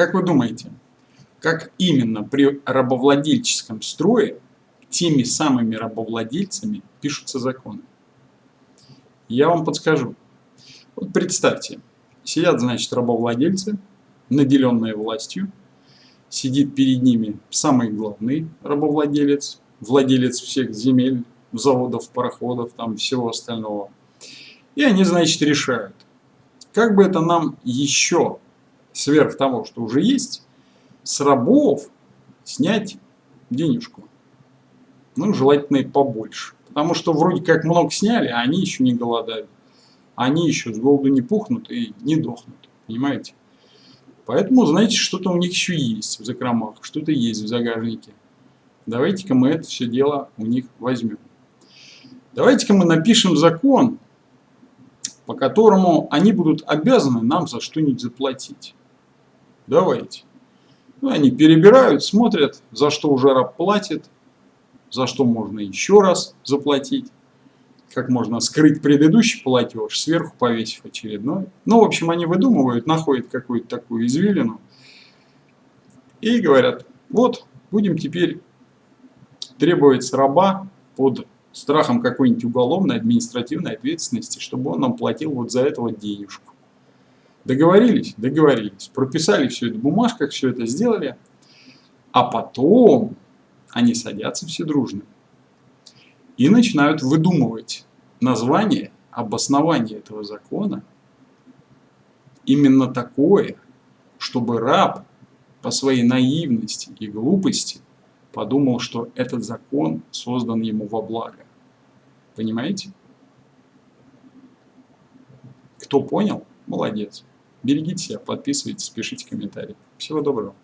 Как вы думаете, как именно при рабовладельческом строе теми самыми рабовладельцами пишутся законы? Я вам подскажу. Вот представьте, сидят, значит, рабовладельцы, наделенные властью, сидит перед ними самый главный рабовладелец, владелец всех земель, заводов, пароходов, там всего остального. И они, значит, решают, как бы это нам еще, сверх того, что уже есть, с рабов снять денежку. Ну, желательно и побольше. Потому что вроде как много сняли, а они еще не голодают. Они еще с голоду не пухнут и не дохнут. Понимаете? Поэтому, знаете, что-то у них еще есть в закромах, что-то есть в загажнике. Давайте-ка мы это все дело у них возьмем. Давайте-ка мы напишем закон, по которому они будут обязаны нам за что-нибудь заплатить. Давайте. Ну, они перебирают, смотрят, за что уже раб платит, за что можно еще раз заплатить, как можно скрыть предыдущий платеж, сверху повесив очередной. Ну, в общем, они выдумывают, находят какую-то такую извилину и говорят, вот, будем теперь требовать с раба под страхом какой-нибудь уголовной административной ответственности, чтобы он нам платил вот за это вот денежку. Договорились? Договорились. Прописали все это в бумажках, все это сделали. А потом они садятся все дружно и начинают выдумывать название, обоснование этого закона именно такое, чтобы раб по своей наивности и глупости подумал, что этот закон создан ему во благо. Понимаете? Кто понял, молодец. Берегите себя, подписывайтесь, пишите комментарии. Всего доброго.